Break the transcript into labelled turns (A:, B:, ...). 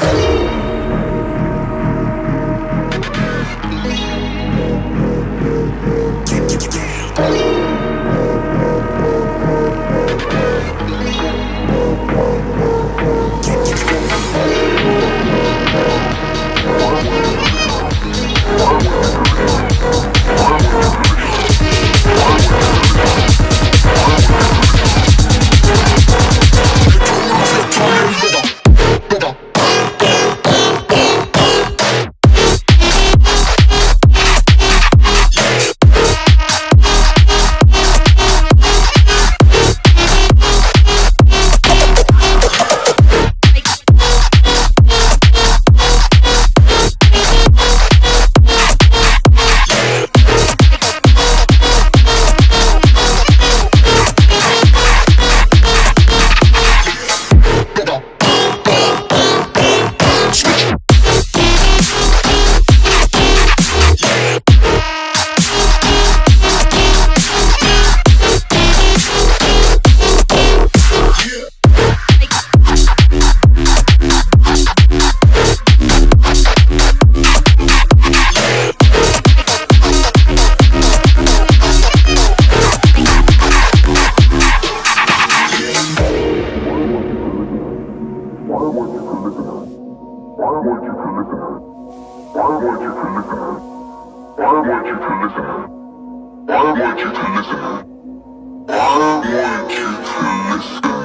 A: Esto listen? Why want you to listen? Why want you to listen? Why want you to listen? Why want you to listen?